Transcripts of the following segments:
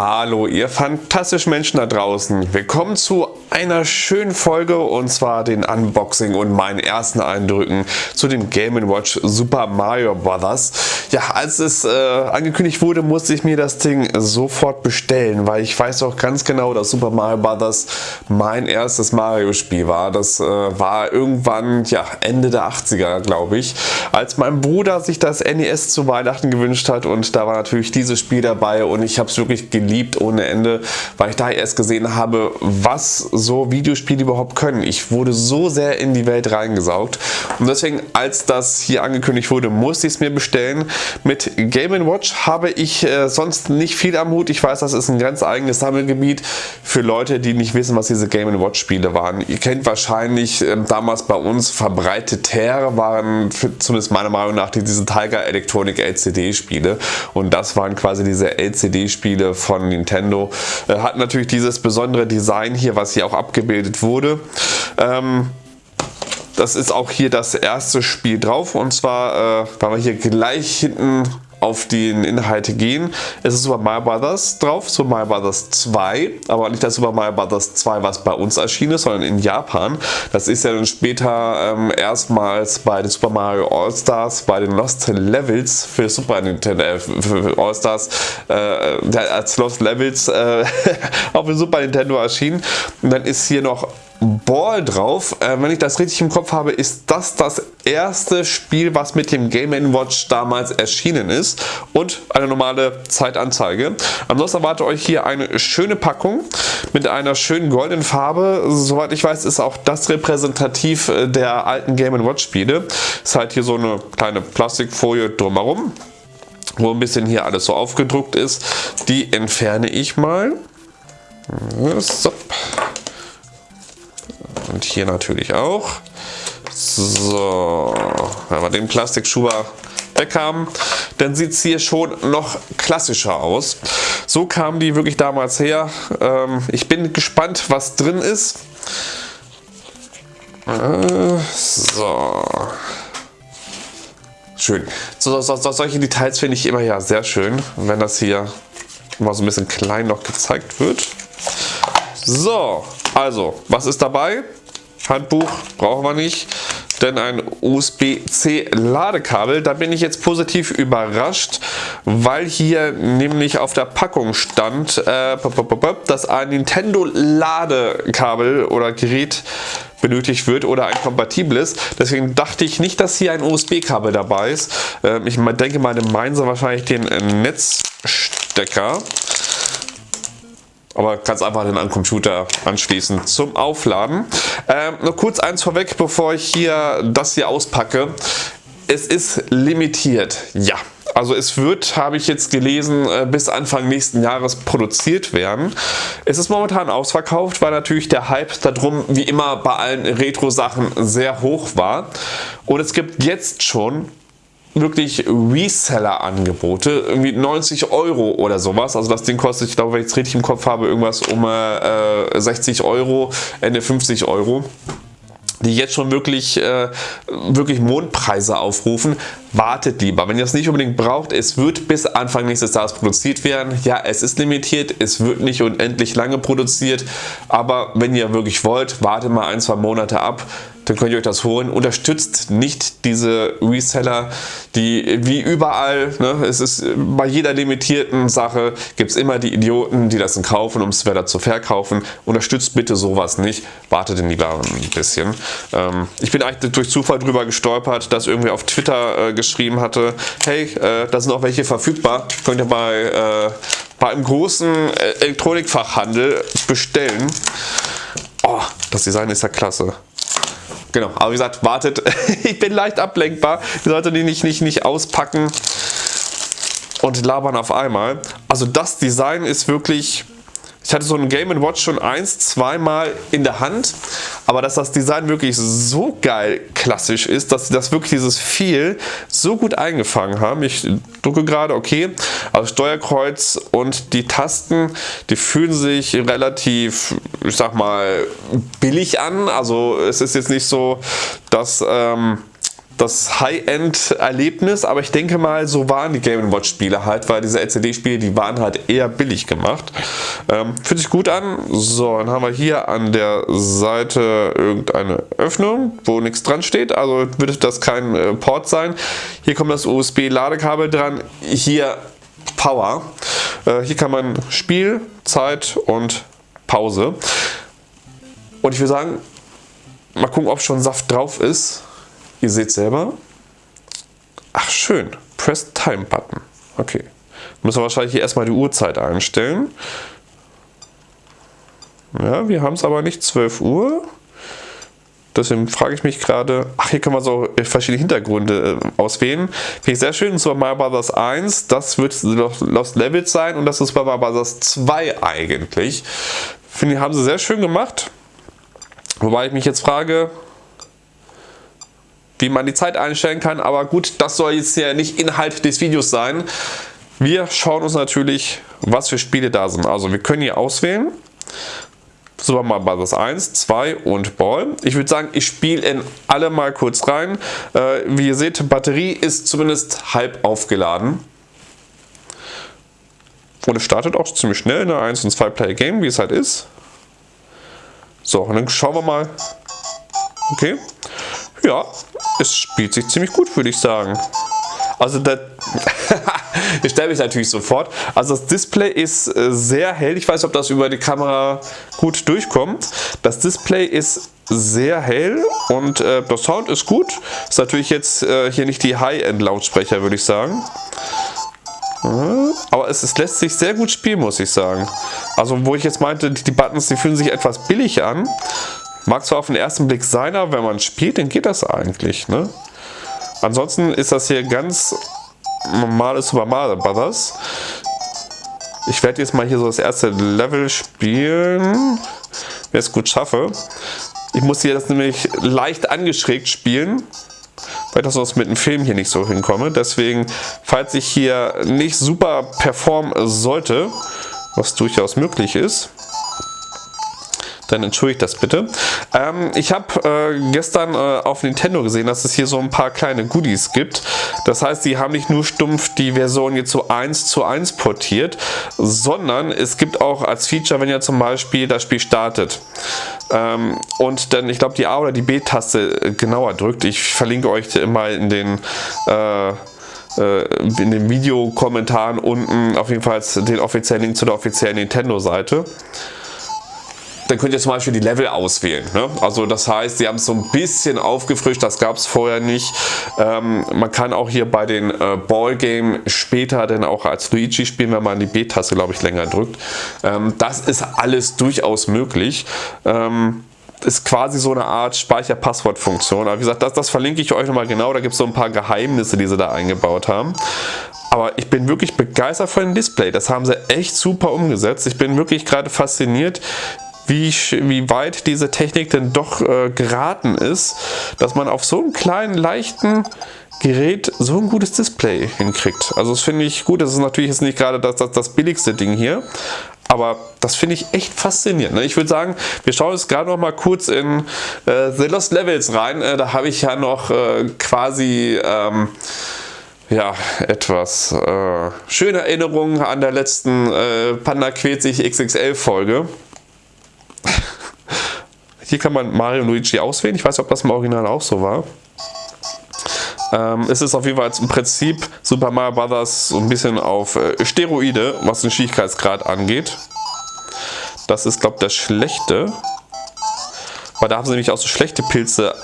Hallo ihr fantastischen Menschen da draußen. Willkommen zu einer schönen Folge und zwar den Unboxing und meinen ersten Eindrücken zu dem Game Watch Super Mario Bros. Ja, als es äh, angekündigt wurde, musste ich mir das Ding sofort bestellen, weil ich weiß auch ganz genau, dass Super Mario Bros. mein erstes Mario Spiel war. Das äh, war irgendwann ja, Ende der 80er, glaube ich, als mein Bruder sich das NES zu Weihnachten gewünscht hat und da war natürlich dieses Spiel dabei und ich habe es wirklich geliebt ohne Ende, weil ich da erst gesehen habe, was so Videospiele überhaupt können. Ich wurde so sehr in die Welt reingesaugt und deswegen, als das hier angekündigt wurde, musste ich es mir bestellen. Mit Game Watch habe ich äh, sonst nicht viel am Hut. Ich weiß, das ist ein ganz eigenes Sammelgebiet für Leute, die nicht wissen, was diese Game Watch Spiele waren. Ihr kennt wahrscheinlich äh, damals bei uns verbreiteter waren, für, zumindest meiner Meinung nach, diese Tiger Electronic LCD Spiele und das waren quasi diese LCD Spiele von Nintendo. Äh, hat natürlich dieses besondere Design hier, was hier auch abgebildet wurde. Ähm, das ist auch hier das erste Spiel drauf und zwar, äh, weil wir hier gleich hinten auf die Inhalte gehen. Es ist Super Mario Bros. drauf, Super Mario Bros. 2, aber nicht das Super Mario Bros. 2, was bei uns erschienen ist, sondern in Japan. Das ist ja dann später ähm, erstmals bei den Super Mario All-Stars, bei den Lost Levels für Super Nintendo, äh, für All-Stars äh, als Lost Levels äh, auf dem Super Nintendo erschienen. Und dann ist hier noch Ball drauf. Äh, wenn ich das richtig im Kopf habe, ist das das erste Spiel, was mit dem Game Watch damals erschienen ist und eine normale Zeitanzeige. Ansonsten erwarte euch hier eine schöne Packung mit einer schönen goldenen Farbe. Soweit ich weiß, ist auch das repräsentativ äh, der alten Game Watch Spiele. Ist halt hier so eine kleine Plastikfolie drumherum, wo ein bisschen hier alles so aufgedruckt ist. Die entferne ich mal. So. Und hier natürlich auch. So, wenn wir den Plastikschuber weg haben, dann sieht es hier schon noch klassischer aus. So kamen die wirklich damals her. Ähm, ich bin gespannt, was drin ist. Äh, so. Schön. So, so, so, solche Details finde ich immer ja sehr schön, wenn das hier mal so ein bisschen klein noch gezeigt wird. So, also, was ist dabei? Handbuch brauchen wir nicht, denn ein USB-C Ladekabel. Da bin ich jetzt positiv überrascht, weil hier nämlich auf der Packung stand, äh, dass ein Nintendo Ladekabel oder Gerät benötigt wird oder ein kompatibles. Deswegen dachte ich nicht, dass hier ein USB-Kabel dabei ist. Ähm, ich denke mal, meinen sie wahrscheinlich den Netzstecker aber kannst einfach den an Computer anschließen zum Aufladen. Ähm, nur kurz eins vorweg, bevor ich hier das hier auspacke. Es ist limitiert, ja. Also es wird, habe ich jetzt gelesen, äh, bis Anfang nächsten Jahres produziert werden. Es ist momentan ausverkauft, weil natürlich der Hype darum wie immer bei allen Retro-Sachen sehr hoch war. Und es gibt jetzt schon wirklich Reseller-Angebote, irgendwie 90 Euro oder sowas. Also das Ding kostet, ich glaube, wenn ich es richtig im Kopf habe, irgendwas um äh, 60 Euro, Ende 50 Euro die jetzt schon wirklich, äh, wirklich Mondpreise aufrufen, wartet lieber. Wenn ihr das nicht unbedingt braucht, es wird bis Anfang nächstes Jahres produziert werden. Ja, es ist limitiert, es wird nicht unendlich lange produziert, aber wenn ihr wirklich wollt, wartet mal ein, zwei Monate ab dann könnt ihr euch das holen. Unterstützt nicht diese Reseller, die wie überall, ne, es ist bei jeder limitierten Sache gibt es immer die Idioten, die das dann kaufen, um es weiter zu verkaufen. Unterstützt bitte sowas nicht, wartet denn lieber ein bisschen. Ähm, ich bin eigentlich durch Zufall drüber gestolpert, dass irgendwie auf Twitter äh, geschrieben hatte, hey, äh, da sind auch welche verfügbar, könnt ihr bei, äh, bei einem großen äh, Elektronikfachhandel bestellen. Oh, das Design ist ja klasse. Genau, aber wie gesagt, wartet. ich bin leicht ablenkbar. Ihr solltet die nicht, nicht, nicht auspacken und labern auf einmal. Also das Design ist wirklich ich hatte so ein Game Watch schon eins, zweimal in der Hand, aber dass das Design wirklich so geil klassisch ist, dass sie das wirklich dieses Feel so gut eingefangen haben. Ich drücke gerade okay, also Steuerkreuz und die Tasten, die fühlen sich relativ, ich sag mal, billig an. Also es ist jetzt nicht so, dass... Ähm, das High-End-Erlebnis, aber ich denke mal, so waren die Game Watch Spiele halt, weil diese LCD-Spiele, die waren halt eher billig gemacht. Ähm, fühlt sich gut an. So, dann haben wir hier an der Seite irgendeine Öffnung, wo nichts dran steht, also wird das kein äh, Port sein. Hier kommt das USB-Ladekabel dran, hier Power. Äh, hier kann man Spiel, Zeit und Pause. Und ich würde sagen, mal gucken, ob schon Saft drauf ist. Ihr seht selber. Ach schön, Press Time Button. Okay. Müssen wir wahrscheinlich hier erstmal die Uhrzeit einstellen. Ja, wir haben es aber nicht 12 Uhr. Deswegen frage ich mich gerade, ach hier kann man so verschiedene Hintergründe äh, auswählen. Finde ich sehr schön, Super Mario Bros. 1, das wird Lost Levels sein und das ist Super Mario Bros. 2 eigentlich. Finde ich, haben sie sehr schön gemacht. Wobei ich mich jetzt frage, wie man die Zeit einstellen kann. Aber gut, das soll jetzt ja nicht Inhalt des Videos sein. Wir schauen uns natürlich, was für Spiele da sind. Also wir können hier auswählen. Super Mario Bros. 1, 2 und Ball. Ich würde sagen, ich spiele in alle mal kurz rein. Äh, wie ihr seht, Batterie ist zumindest halb aufgeladen. Und es startet auch ziemlich schnell, eine 1 und 2 Player Game, wie es halt ist. So, und dann schauen wir mal. Okay. Ja, es spielt sich ziemlich gut, würde ich sagen. Also das, ich stelle mich natürlich sofort. Also das Display ist äh, sehr hell. Ich weiß ob das über die Kamera gut durchkommt. Das Display ist sehr hell und äh, der Sound ist gut. Ist natürlich jetzt äh, hier nicht die High-End-Lautsprecher, würde ich sagen. Aber es, es, lässt sich sehr gut spielen, muss ich sagen. Also wo ich jetzt meinte, die, die Buttons, die fühlen sich etwas billig an. Mag zwar auf den ersten Blick sein, aber wenn man spielt, dann geht das eigentlich. Ne? Ansonsten ist das hier ganz normales Super Mario Brothers. Ich werde jetzt mal hier so das erste Level spielen, wenn ich es gut schaffe. Ich muss hier das nämlich leicht angeschrägt spielen weil das sonst mit dem Film hier nicht so hinkomme. Deswegen, falls ich hier nicht super performen sollte, was durchaus möglich ist, dann entschuldigt das bitte. Ähm, ich habe äh, gestern äh, auf Nintendo gesehen, dass es hier so ein paar kleine Goodies gibt. Das heißt, sie haben nicht nur stumpf die Version jetzt so 1 zu 1 portiert, sondern es gibt auch als Feature, wenn ihr zum Beispiel das Spiel startet ähm, und dann, ich glaube, die A oder die B-Taste äh, genauer drückt. Ich verlinke euch mal in den äh, äh, in den Videokommentaren unten auf jeden Fall den offiziellen Link zu der offiziellen Nintendo-Seite dann könnt ihr zum Beispiel die Level auswählen. Ne? Also das heißt, sie haben es so ein bisschen aufgefrischt, das gab es vorher nicht. Ähm, man kann auch hier bei den äh, Ballgame später dann auch als Luigi spielen, wenn man die B-Taste, glaube ich, länger drückt. Ähm, das ist alles durchaus möglich. Ähm, ist quasi so eine Art Speicherpasswortfunktion. Aber wie gesagt, das, das verlinke ich euch nochmal genau. Da gibt es so ein paar Geheimnisse, die sie da eingebaut haben. Aber ich bin wirklich begeistert von dem Display. Das haben sie echt super umgesetzt. Ich bin wirklich gerade fasziniert, wie, wie weit diese Technik denn doch äh, geraten ist, dass man auf so einem kleinen, leichten Gerät so ein gutes Display hinkriegt. Also das finde ich gut. Das ist natürlich jetzt nicht gerade das, das, das billigste Ding hier. Aber das finde ich echt faszinierend. Ne? Ich würde sagen, wir schauen jetzt gerade noch mal kurz in äh, The Lost Levels rein. Äh, da habe ich ja noch äh, quasi... Ähm, ja, etwas äh, schöne Erinnerungen an der letzten äh, Panda sich XXL Folge. Hier kann man Mario und Luigi auswählen. Ich weiß nicht, ob das im Original auch so war. Ähm, es ist auf jeden Fall im Prinzip Super Mario Bros. so ein bisschen auf äh, Steroide, was den Schwierigkeitsgrad angeht. Das ist, glaube ich, der schlechte. Weil da haben sie nämlich auch so schlechte Pilze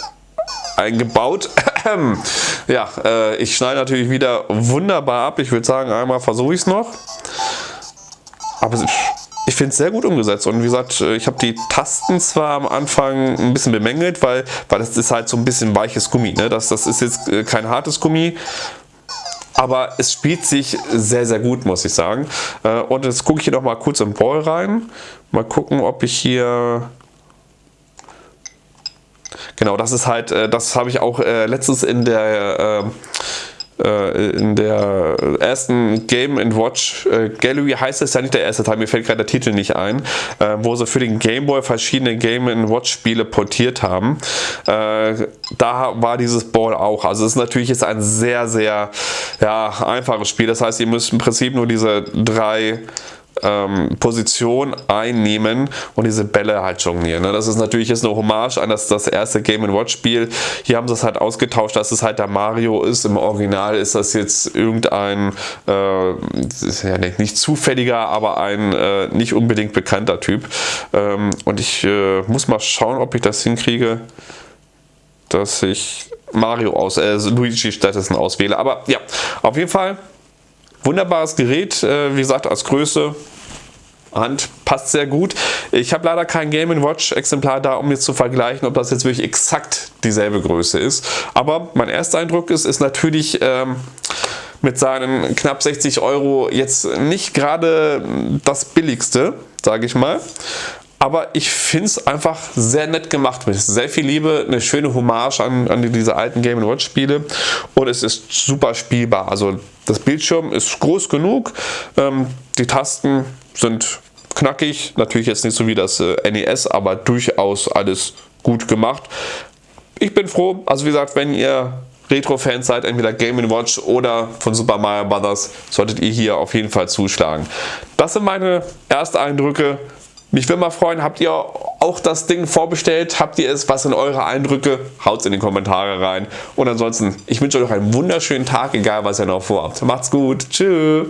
eingebaut. ja, äh, ich schneide natürlich wieder wunderbar ab. Ich würde sagen, einmal versuche ich es noch. Aber ich finde es sehr gut umgesetzt und wie gesagt, äh, ich habe die Tasten zwar am Anfang ein bisschen bemängelt, weil, weil das ist halt so ein bisschen weiches Gummi. Ne? Das, das ist jetzt äh, kein hartes Gummi, aber es spielt sich sehr, sehr gut, muss ich sagen. Äh, und jetzt gucke ich hier noch mal kurz im Ball rein. Mal gucken, ob ich hier... Genau, das ist halt, das habe ich auch letztens in der in der ersten Game Watch äh, Gallery heißt es ja nicht der erste Teil, mir fällt gerade der Titel nicht ein, äh, wo sie für den Game Boy verschiedene Game Watch Spiele portiert haben. Äh, da war dieses Ball auch. Also es ist natürlich jetzt ein sehr, sehr ja, einfaches Spiel. Das heißt, ihr müsst im Prinzip nur diese drei ähm, Position einnehmen und diese Bälle halt jonglieren. Ne? Das ist natürlich jetzt eine Hommage an das, das erste Game Watch Spiel. Hier haben sie es halt ausgetauscht, dass es halt der Mario ist. Im Original ist das jetzt irgendein, äh, ja nicht zufälliger, aber ein äh, nicht unbedingt bekannter Typ. Ähm, und ich äh, muss mal schauen, ob ich das hinkriege, dass ich Mario aus, äh, Luigi stattdessen auswähle. Aber ja, auf jeden Fall Wunderbares Gerät, äh, wie gesagt, als Größe Hand passt sehr gut. Ich habe leider kein Game Watch Exemplar da, um jetzt zu vergleichen, ob das jetzt wirklich exakt dieselbe Größe ist. Aber mein erster Eindruck ist, ist natürlich ähm, mit seinen knapp 60 Euro jetzt nicht gerade das billigste, sage ich mal. Aber ich finde es einfach sehr nett gemacht. Mit sehr viel Liebe, eine schöne Hommage an, an diese alten Game Watch Spiele. Und es ist super spielbar. Also das Bildschirm ist groß genug. Ähm, die Tasten sind knackig. Natürlich jetzt nicht so wie das äh, NES, aber durchaus alles gut gemacht. Ich bin froh. Also wie gesagt, wenn ihr Retro-Fans seid, entweder Game Watch oder von Super Mario Bros., solltet ihr hier auf jeden Fall zuschlagen. Das sind meine Ersteindrücke mich würde mal freuen, habt ihr auch das Ding vorbestellt? Habt ihr es? Was sind eure Eindrücke? Haut es in die Kommentare rein. Und ansonsten, ich wünsche euch noch einen wunderschönen Tag, egal was ihr noch vorhabt. Macht's gut. Tschüss.